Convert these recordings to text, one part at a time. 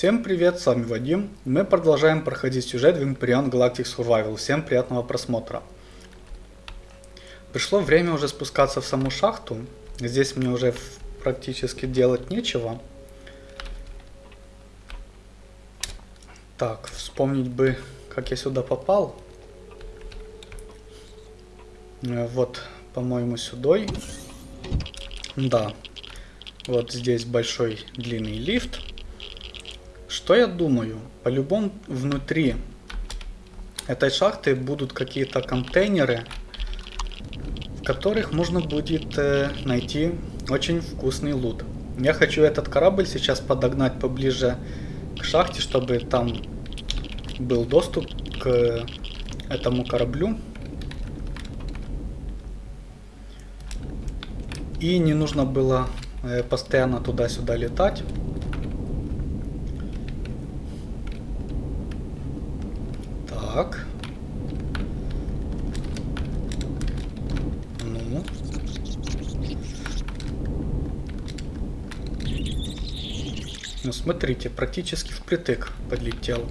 Всем привет, с вами Вадим. Мы продолжаем проходить сюжет в Imperion Galactic Survival. Всем приятного просмотра. Пришло время уже спускаться в саму шахту. Здесь мне уже практически делать нечего. Так, вспомнить бы, как я сюда попал. Э, вот, по-моему, сюда. Да. Вот здесь большой длинный лифт. Что я думаю? По-любому внутри этой шахты будут какие-то контейнеры, в которых можно будет э, найти очень вкусный лут. Я хочу этот корабль сейчас подогнать поближе к шахте, чтобы там был доступ к этому кораблю. И не нужно было э, постоянно туда-сюда летать. Так. Ну. Ну, смотрите, практически впритык подлетел.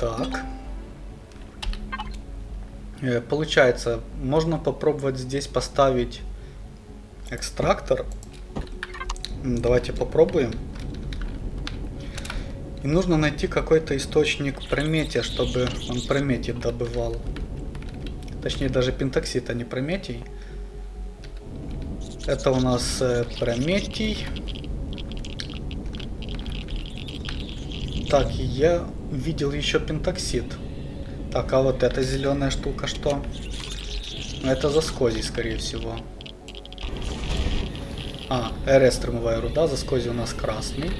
Так. Э, получается, можно попробовать здесь поставить экстрактор. Давайте попробуем. И нужно найти какой-то источник прометия, чтобы он прометий добывал. Точнее, даже пентоксид, а не прометий. Это у нас э, прометий. Так, я видел еще пентоксид. Так, а вот эта зеленая штука что? Это заскози, скорее всего. А, РС тормовая руда, заскози у нас красный.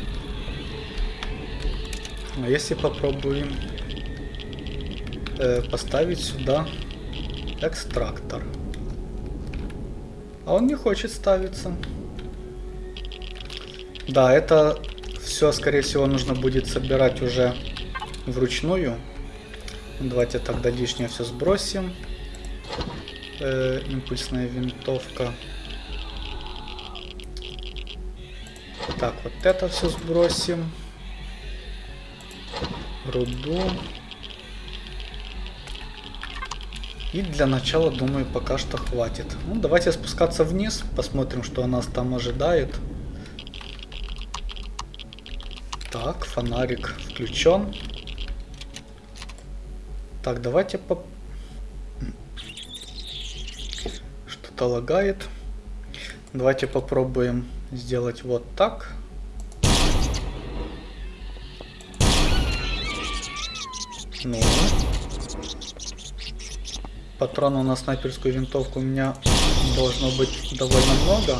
А если попробуем э, поставить сюда экстрактор. А он не хочет ставиться. Да, это все, скорее всего, нужно будет собирать уже вручную. Давайте тогда лишнее все сбросим. Э, импульсная винтовка. Так, вот это все сбросим руду. И для начала, думаю, пока что хватит. Ну, давайте спускаться вниз, посмотрим, что нас там ожидает. Так, фонарик включен. Так, давайте по... Что-то лагает. Давайте попробуем сделать вот так. Ну. Патронов на снайперскую винтовку у меня должно быть довольно много.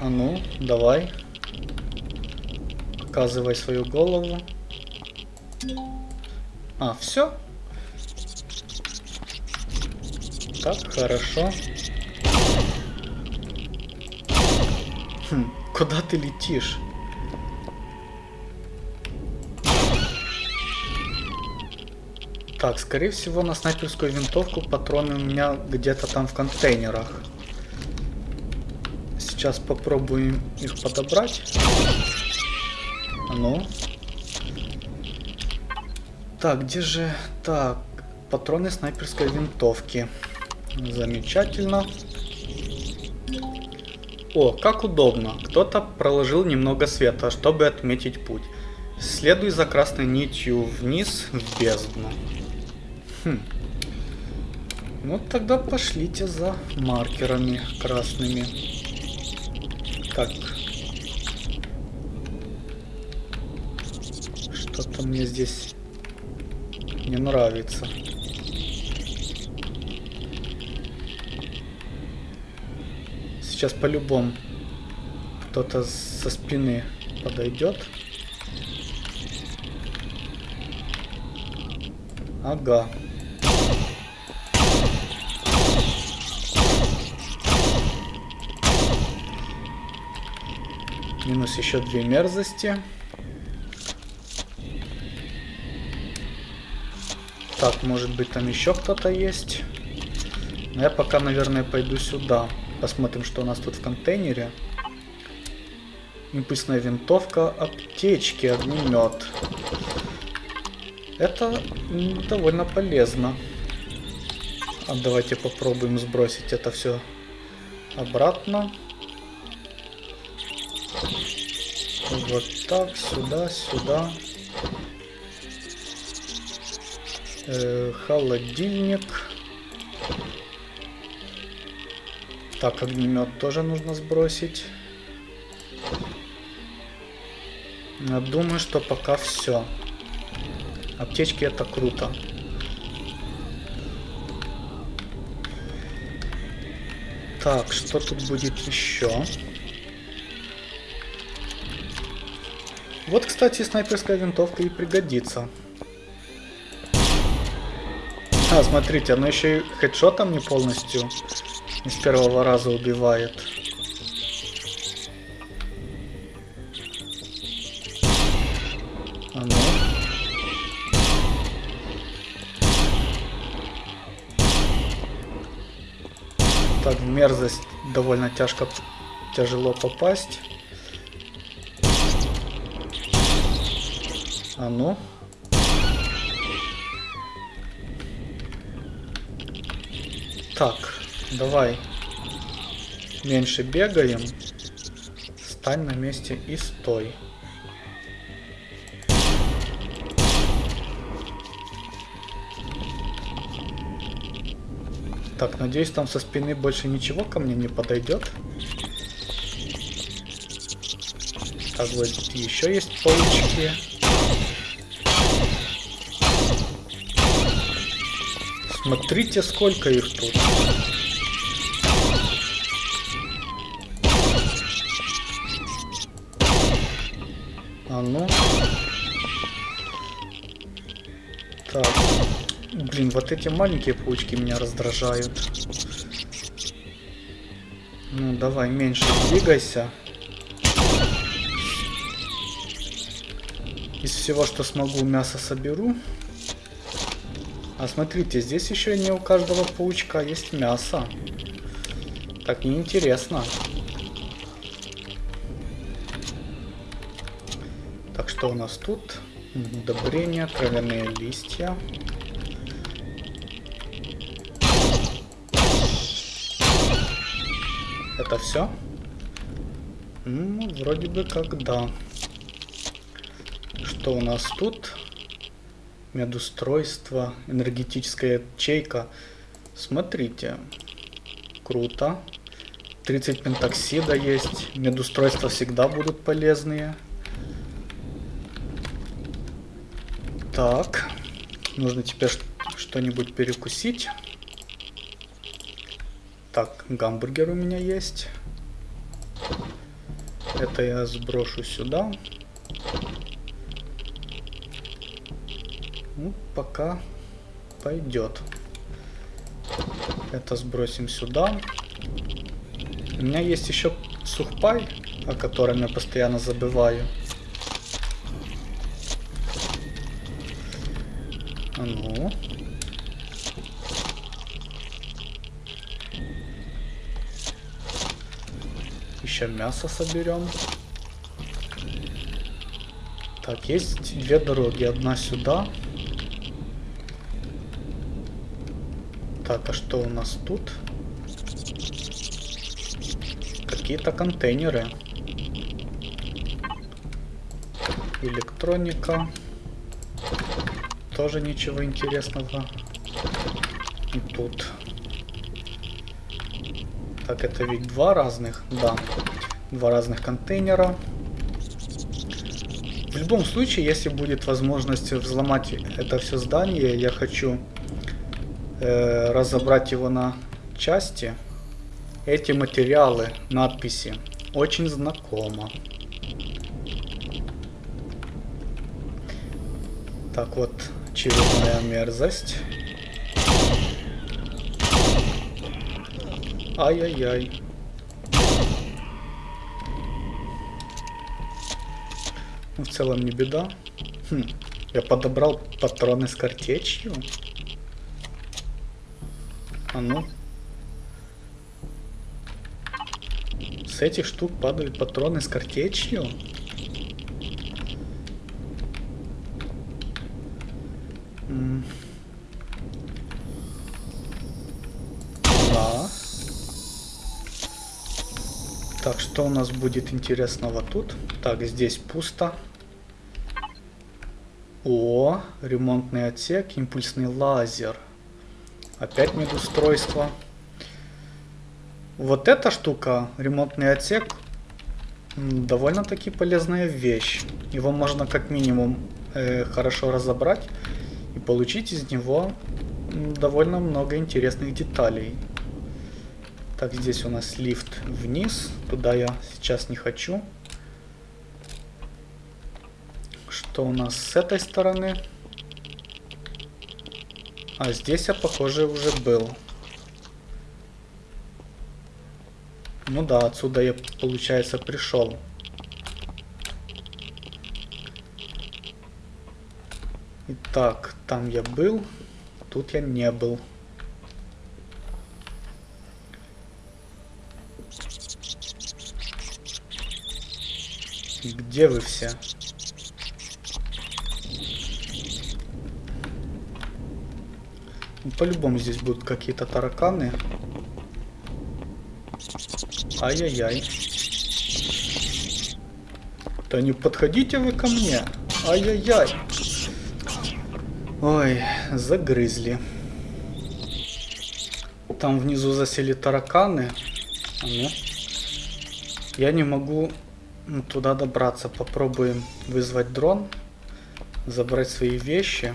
А ну, давай. Показывай свою голову. А, все? Так, хорошо. Хм, куда ты летишь? Так, скорее всего на снайперскую винтовку патроны у меня где-то там в контейнерах. Сейчас попробуем их подобрать. Ну. Так, где же... Так, патроны снайперской винтовки. Замечательно. О, как удобно. Кто-то проложил немного света, чтобы отметить путь. Следуй за красной нитью вниз в бездну. Хм. Ну тогда пошлите за маркерами красными. Так. Что-то мне здесь не нравится. Сейчас по-любому кто-то со спины подойдет. Ага. Минус еще две мерзости. Так, может быть там еще кто-то есть. Но я пока, наверное, пойду сюда. Посмотрим, что у нас тут в контейнере. Импульсная винтовка, аптечки, огнемет. Это довольно полезно. А давайте попробуем сбросить это все обратно. Вот так, сюда, сюда. Э, холодильник. Так, огнемет тоже нужно сбросить. Я думаю, что пока все. Аптечки это круто. Так, что тут будет еще? Вот, кстати, снайперская винтовка и пригодится. А, смотрите, она еще и хедшотом не полностью не с первого раза убивает. А ну. Так, мерзость довольно тяжко, тяжело попасть. А ну. Так, давай. Меньше бегаем. Стань на месте и стой. Так, надеюсь, там со спины больше ничего ко мне не подойдет. Так, вот еще есть паучки. Смотрите, сколько их тут. А ну. Так. Блин, вот эти маленькие паучки меня раздражают. Ну, давай, меньше двигайся. Из всего, что смогу, мясо соберу. А смотрите, здесь еще не у каждого паучка есть мясо. Так неинтересно. Так, что у нас тут? Удобрения, травяные листья. Это все? Ну, вроде бы как да. Что у нас тут? Медустройство, энергетическая ячейка. Смотрите, круто. 30 пентоксида есть, медустройства всегда будут полезные. Так, нужно теперь что-нибудь перекусить. Так, гамбургер у меня есть. Это я сброшу сюда. Ну, пока пойдет. Это сбросим сюда. У меня есть еще сухпай, о котором я постоянно забываю. А ну. Еще мясо соберем. Так, есть две дороги. Одна сюда. Так, а что у нас тут? Какие-то контейнеры. Электроника. Тоже ничего интересного. И тут. Так, это ведь два разных? Да. Два разных контейнера. В любом случае, если будет возможность взломать это все здание, я хочу разобрать его на части. Эти материалы, надписи, очень знакомо. Так вот, очередная мерзость. Ай-яй-яй. Ну, в целом не беда. Хм, я подобрал патроны с картечью. А ну. С этих штук падают патроны с картечью? Да. Так, что у нас будет интересного тут? Так, здесь пусто. О, ремонтный отсек, импульсный лазер. Опять медустройство. Вот эта штука, ремонтный отсек, довольно-таки полезная вещь. Его можно как минимум э, хорошо разобрать и получить из него довольно много интересных деталей. Так, здесь у нас лифт вниз. Туда я сейчас не хочу. Что у нас с этой стороны? А здесь я, похоже, уже был. Ну да, отсюда я, получается, пришел. Итак, там я был, тут я не был. Где вы все? По-любому здесь будут какие-то тараканы. Ай-яй-яй. Да не подходите вы ко мне. Ай-яй-яй. Ой, загрызли. Там внизу засели тараканы. А ну. Я не могу туда добраться. Попробуем вызвать дрон. Забрать свои вещи.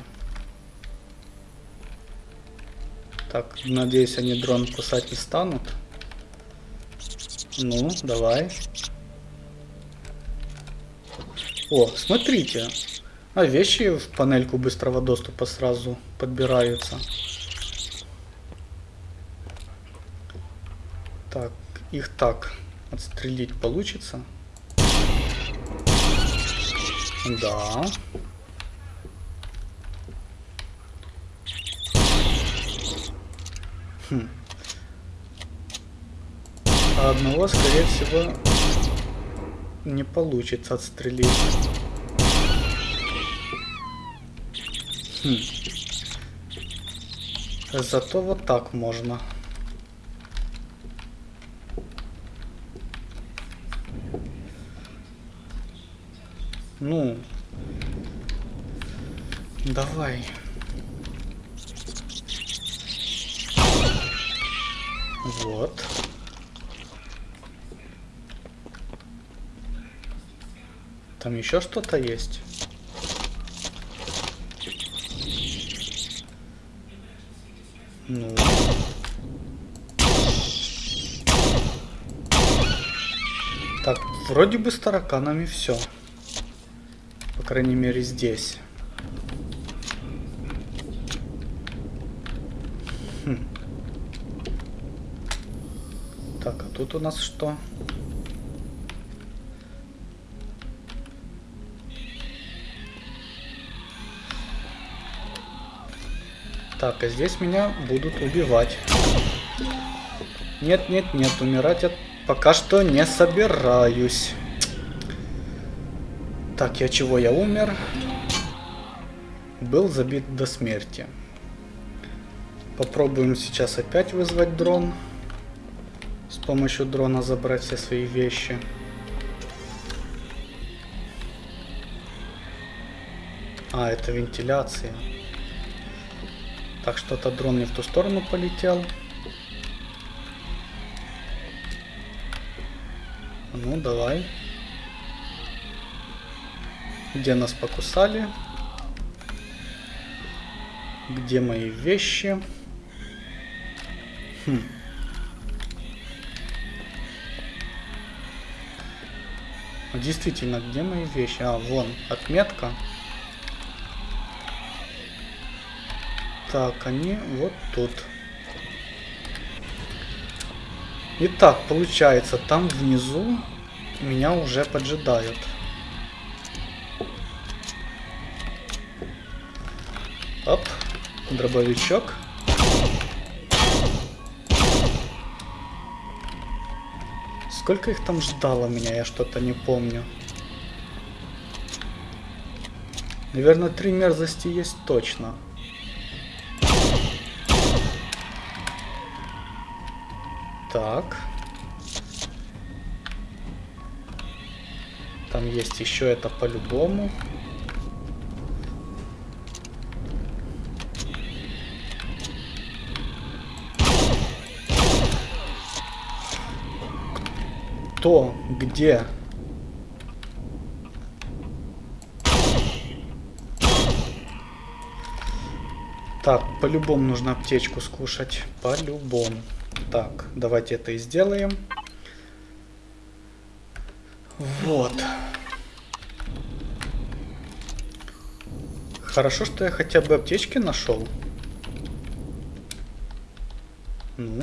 Так, надеюсь, они дрон кусать не станут. Ну, давай. О, смотрите. А вещи в панельку быстрого доступа сразу подбираются. Так, их так отстрелить получится. Да. Хм. А одного, скорее всего, не получится отстрелить. Хм. Зато вот так можно. Ну, давай. Вот. Там еще что-то есть? Ну. Так, вроде бы с тараканами все. По крайней мере здесь. Хм. Так, а тут у нас что? Так, а здесь меня будут убивать. Нет, нет, нет, умирать я пока что не собираюсь. Так, я чего? Я умер. Был забит до смерти. Попробуем сейчас опять вызвать дрон. С помощью дрона забрать все свои вещи. А, это вентиляция. Так, что-то дрон не в ту сторону полетел. Ну, давай. Где нас покусали? Где мои вещи? Хм. Действительно, где мои вещи? А, вон, отметка. Так, они вот тут. Итак, получается, там внизу меня уже поджидают. Оп, дробовичок. Сколько их там ждало меня, я что-то не помню. Наверное, три мерзости есть точно. Так. Там есть еще это по-любому. Кто? Где? Так, по-любому нужно аптечку скушать. По-любому. Так, давайте это и сделаем. Вот. Хорошо, что я хотя бы аптечки нашел. Ну.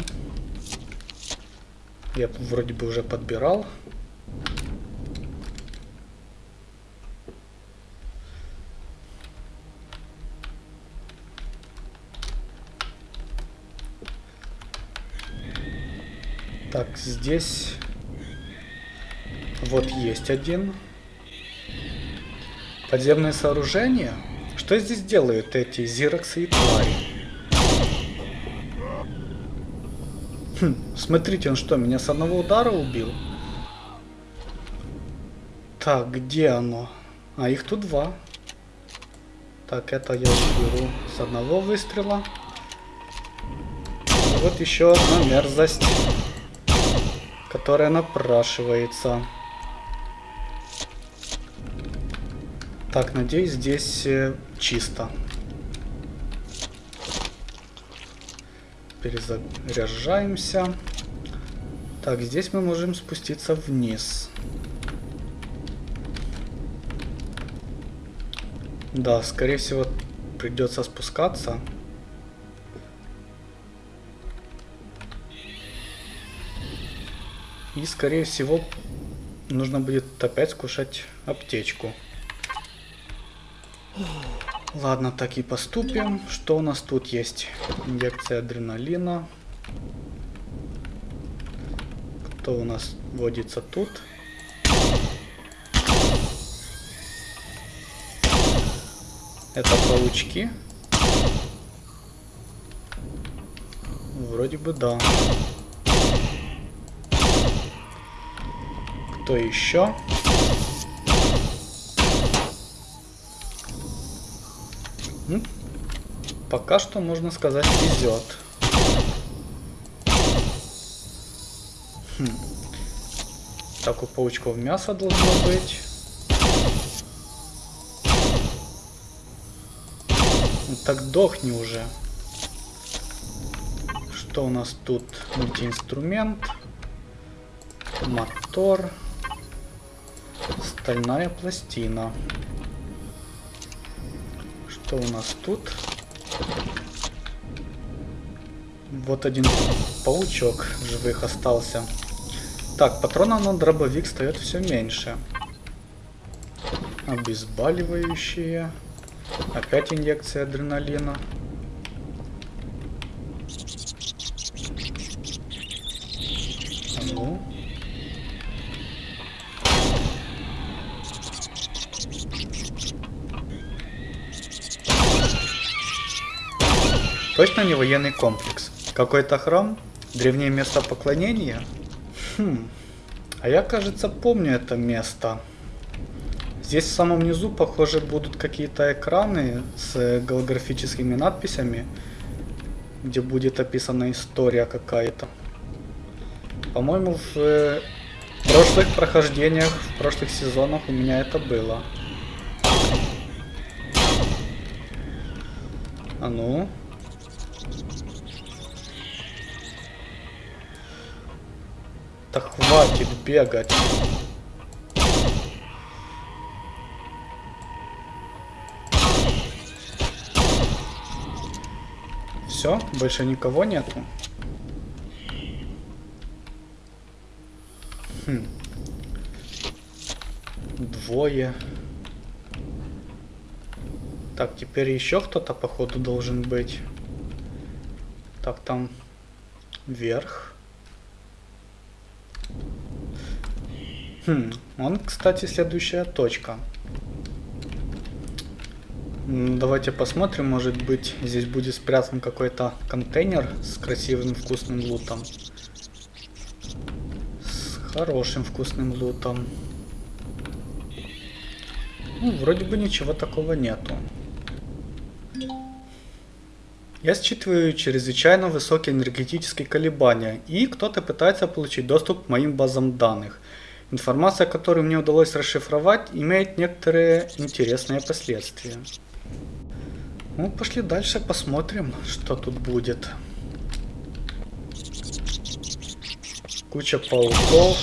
Я вроде бы уже подбирал. Так, здесь вот есть один. Подземное сооружение. Что здесь делают эти зироксы и твари? Хм, смотрите, он что, меня с одного удара убил? Так, где оно? А, их тут два. Так, это я уберу с одного выстрела. И вот еще одна мерзость которая напрашивается. Так, надеюсь, здесь э, чисто. Перезаряжаемся. Так, здесь мы можем спуститься вниз. Да, скорее всего, придется спускаться. И, скорее всего, нужно будет опять скушать аптечку. Ладно, так и поступим. Что у нас тут есть? Инъекция адреналина. Кто у нас водится тут? Это паучки. Вроде бы да. Кто еще? Ну, пока что, можно сказать, везет. Хм. Так, у паучков мясо должно быть. Ну, так дохни уже. Что у нас тут? Мультиинструмент. Мотор. Стальная пластина. Что у нас тут? Вот один паучок живых остался. Так, патронов на дробовик стоит все меньше. Обезболивающие. Опять инъекция адреналина. Точно не военный комплекс? Какой-то храм? Древнее место поклонения? Хм. А я, кажется, помню это место. Здесь в самом низу, похоже, будут какие-то экраны с голографическими надписями, где будет описана история какая-то. По-моему, в э, прошлых прохождениях, в прошлых сезонах у меня это было. А ну? Да хватит бегать. Все, больше никого нету. Хм. Двое. Так, теперь еще кто-то, походу, должен быть. Так, там вверх. Хм, он, кстати, следующая точка. Давайте посмотрим, может быть, здесь будет спрятан какой-то контейнер с красивым вкусным лутом. С хорошим вкусным лутом. Ну, вроде бы ничего такого нету. Я считываю чрезвычайно высокие энергетические колебания, и кто-то пытается получить доступ к моим базам данных. Информация, которую мне удалось расшифровать, имеет некоторые интересные последствия. Ну, пошли дальше, посмотрим, что тут будет. Куча пауков.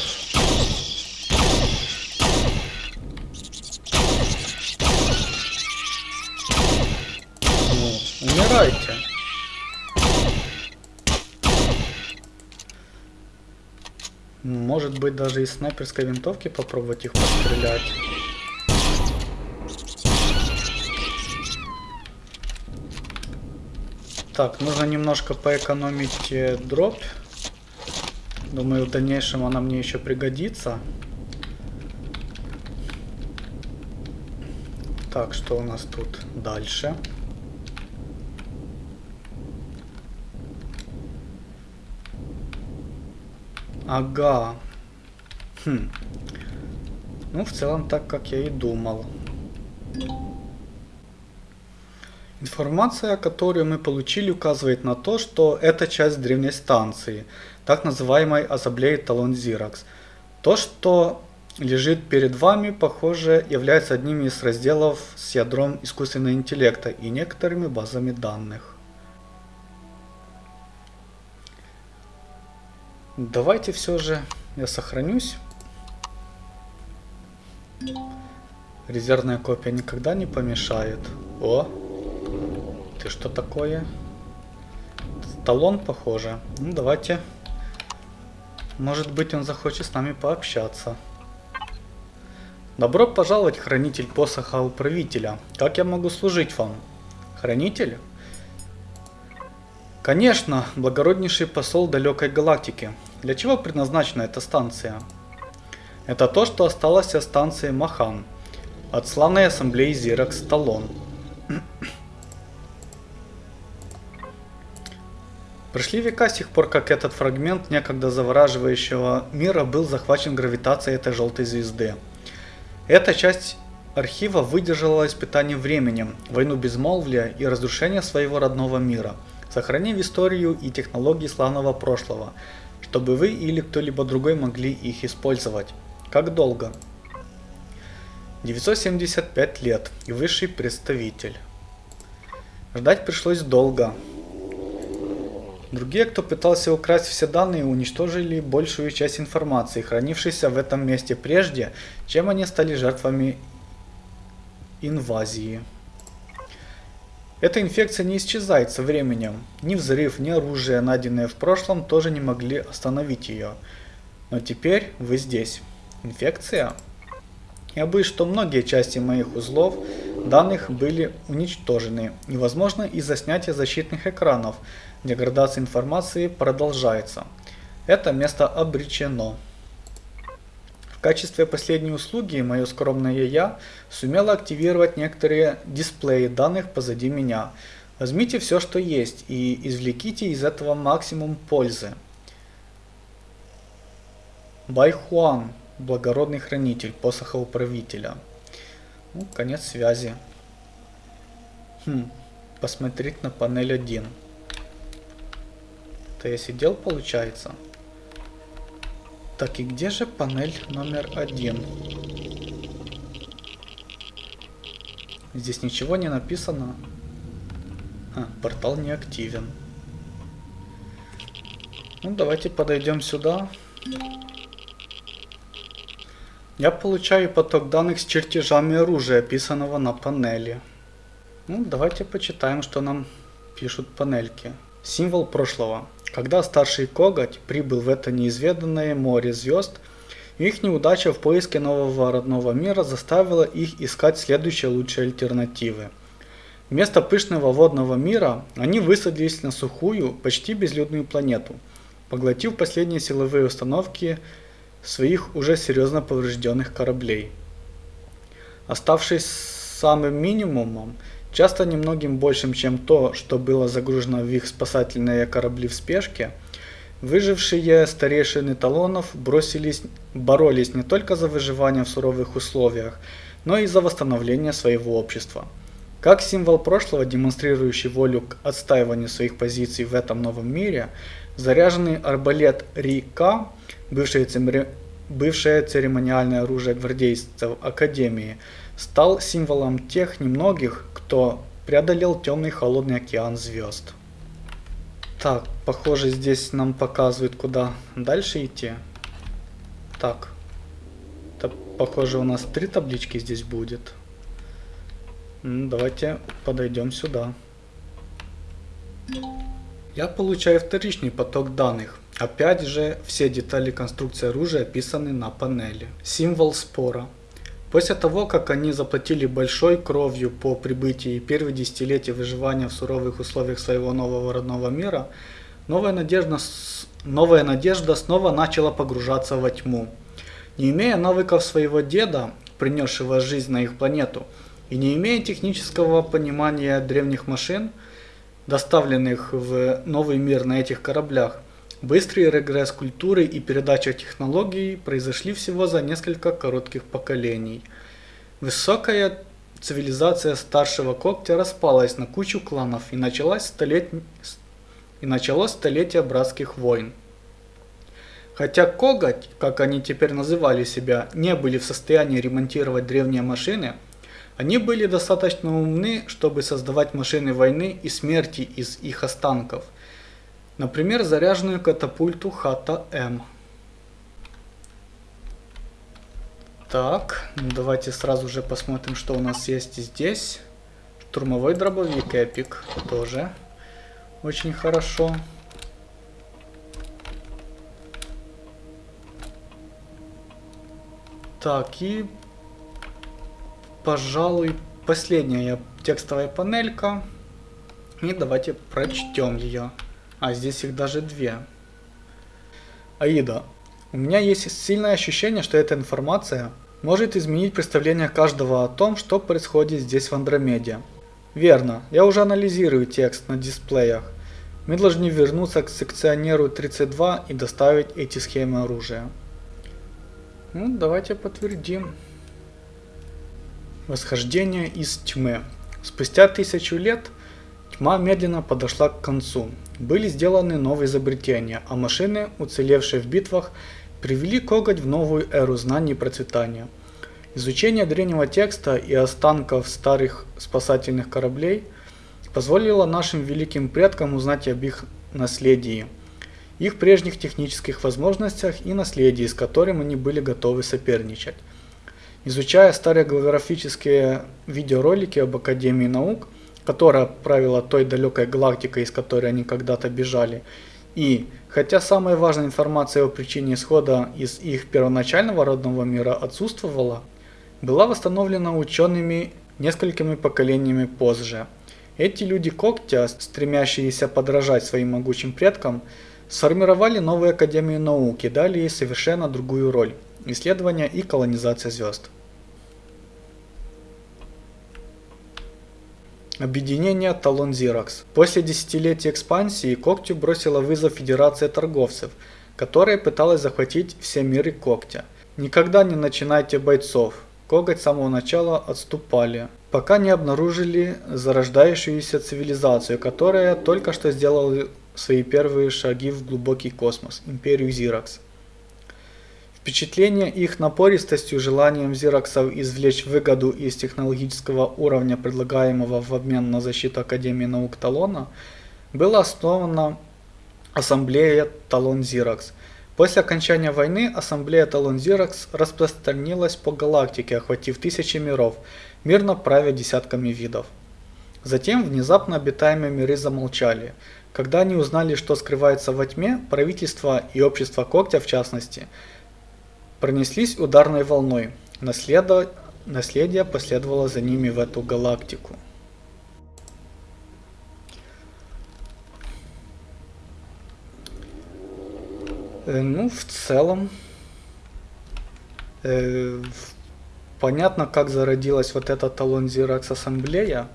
Может быть даже из снайперской винтовки попробовать их пострелять. Так, нужно немножко поэкономить э, дробь. Думаю, в дальнейшем она мне еще пригодится. Так, что у нас тут дальше? Ага. Хм. Ну, в целом так, как я и думал. Информация, которую мы получили, указывает на то, что это часть древней станции, так называемой Азаблей Талон Зиракс. То, что лежит перед вами, похоже, является одним из разделов с ядром искусственного интеллекта и некоторыми базами данных. Давайте все же я сохранюсь. Резервная копия никогда не помешает. О, ты что такое? Талон, похоже. Ну, давайте. Может быть, он захочет с нами пообщаться. Добро пожаловать, хранитель посоха управителя. Как я могу служить вам? Хранитель? Конечно, благороднейший посол далекой галактики. Для чего предназначена эта станция? Это то, что осталось от станции Махан, от славной ассамблеи Зиракс Талон. Прошли века с тех пор, как этот фрагмент некогда завораживающего мира был захвачен гравитацией этой желтой звезды. Эта часть архива выдержала испытание временем, войну безмолвия и разрушение своего родного мира, сохранив историю и технологии славного прошлого, чтобы вы или кто-либо другой могли их использовать. Как долго? 975 лет и высший представитель. Ждать пришлось долго, Другие, кто пытался украсть все данные, уничтожили большую часть информации, хранившейся в этом месте прежде, чем они стали жертвами инвазии. Эта инфекция не исчезает со временем. Ни взрыв, ни оружие, найденное в прошлом, тоже не могли остановить ее. Но теперь вы здесь. Инфекция? Я боюсь, что многие части моих узлов данных были уничтожены. Невозможно из-за снятия защитных экранов, Деградация информации продолжается. Это место обречено. В качестве последней услуги мое скромное я сумело активировать некоторые дисплеи данных позади меня. Возьмите все, что есть, и извлеките из этого максимум пользы. Байхуан, благородный хранитель посоха управителя. Ну, конец связи. Хм, посмотреть на панель 1. Это я сидел, получается. Так, и где же панель номер один? Здесь ничего не написано. А, портал не активен. Ну, давайте подойдем сюда. Я получаю поток данных с чертежами оружия, описанного на панели. Ну, давайте почитаем, что нам пишут панельки. Символ прошлого. Когда старший коготь прибыл в это неизведанное море звезд, их неудача в поиске нового родного мира заставила их искать следующие лучшие альтернативы. Вместо пышного водного мира они высадились на сухую, почти безлюдную планету, поглотив последние силовые установки своих уже серьезно поврежденных кораблей. Оставшись самым минимумом, часто немногим большим, чем то, что было загружено в их спасательные корабли в спешке, выжившие старейшины талонов бросились, боролись не только за выживание в суровых условиях, но и за восстановление своего общества. Как символ прошлого, демонстрирующий волю к отстаиванию своих позиций в этом новом мире, заряженный арбалет Рика, бывшее, бывшее церемониальное оружие гвардейцев Академии, стал символом тех немногих, кто преодолел темный холодный океан звезд. Так, похоже здесь нам показывают, куда дальше идти. Так, это, похоже у нас три таблички здесь будет. Ну, давайте подойдем сюда. Я получаю вторичный поток данных. Опять же, все детали конструкции оружия описаны на панели. Символ спора. После того, как они заплатили большой кровью по прибытии первых десятилетий выживания в суровых условиях своего нового родного мира, новая надежда, новая надежда снова начала погружаться во тьму. Не имея навыков своего деда, принесшего жизнь на их планету, и не имея технического понимания древних машин, доставленных в новый мир на этих кораблях, Быстрый регресс культуры и передача технологий произошли всего за несколько коротких поколений. Высокая цивилизация старшего когтя распалась на кучу кланов и началось, столет... и началось столетие братских войн. Хотя коготь, как они теперь называли себя, не были в состоянии ремонтировать древние машины, они были достаточно умны, чтобы создавать машины войны и смерти из их останков – Например, заряженную катапульту Хата-М. Так, давайте сразу же посмотрим, что у нас есть здесь. Штурмовой дробовик Эпик тоже очень хорошо. Так, и, пожалуй, последняя текстовая панелька. И давайте прочтем ее. А здесь их даже две. Аида, у меня есть сильное ощущение, что эта информация может изменить представление каждого о том, что происходит здесь в Андромеде. Верно, я уже анализирую текст на дисплеях. Мы должны вернуться к секционеру 32 и доставить эти схемы оружия. Ну, давайте подтвердим. Восхождение из тьмы. Спустя тысячу лет тьма медленно подошла к концу. Были сделаны новые изобретения, а машины, уцелевшие в битвах, привели коготь в новую эру знаний и процветания. Изучение древнего текста и останков старых спасательных кораблей позволило нашим великим предкам узнать об их наследии, их прежних технических возможностях и наследии, с которым они были готовы соперничать. Изучая старые голографические видеоролики об Академии наук, которая правила той далекой галактикой, из которой они когда-то бежали. И, хотя самая важная информация о причине исхода из их первоначального родного мира отсутствовала, была восстановлена учеными несколькими поколениями позже. Эти люди когтя, стремящиеся подражать своим могучим предкам, сформировали новую Академию науки, дали ей совершенно другую роль – исследования и колонизация звезд. Объединение Талон Xerox. После десятилетия экспансии Когтю бросила вызов Федерация торговцев, которая пыталась захватить все миры Когтя. Никогда не начинайте бойцов. Коготь с самого начала отступали, пока не обнаружили зарождающуюся цивилизацию, которая только что сделала свои первые шаги в глубокий космос, империю Зиракс. Впечатление их напористостью, желанием зироксов извлечь выгоду из технологического уровня, предлагаемого в обмен на защиту Академии наук Талона, было основано Ассамблея Талон Зирокс. После окончания войны Ассамблея Талон Зирокс распространилась по галактике, охватив тысячи миров, мирно правя десятками видов. Затем внезапно обитаемые миры замолчали. Когда они узнали, что скрывается во тьме, правительство и общество Когтя в частности – пронеслись ударной волной. Наследо... Наследие последовало за ними в эту галактику. Э, ну, в целом, Э, понятно, как зародилась вот эта талон Xerox ассамблея,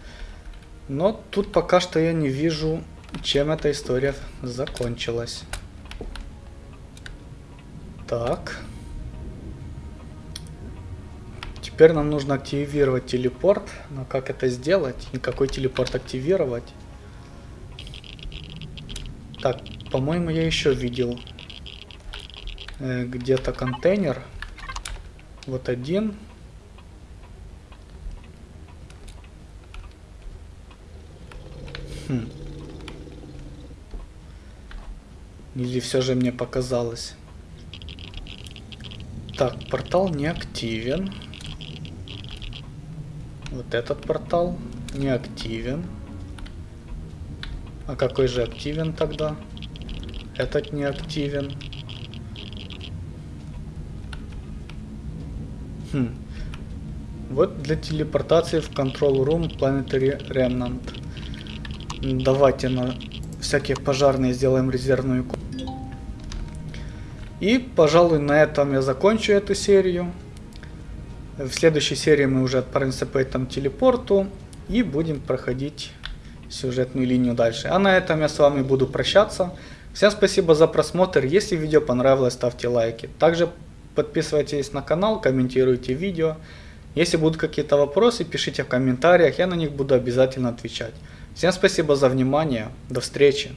но тут пока что я не вижу, чем эта история закончилась. Так. Теперь нам нужно активировать телепорт. Но как это сделать? И какой телепорт активировать? Так, по-моему, я еще видел э, где-то контейнер. Вот один. Хм. Или все же мне показалось? Так, портал не активен. Вот этот портал не активен. А какой же активен тогда? Этот не активен. Хм. Вот для телепортации в Control Room Planetary Remnant. Давайте на всякие пожарные сделаем резервную И, пожалуй, на этом я закончу эту серию. В следующей серии мы уже отправимся по этому телепорту и будем проходить сюжетную линию дальше. А на этом я с вами буду прощаться. Всем спасибо за просмотр. Если видео понравилось, ставьте лайки. Также подписывайтесь на канал, комментируйте видео. Если будут какие-то вопросы, пишите в комментариях, я на них буду обязательно отвечать. Всем спасибо за внимание. До встречи.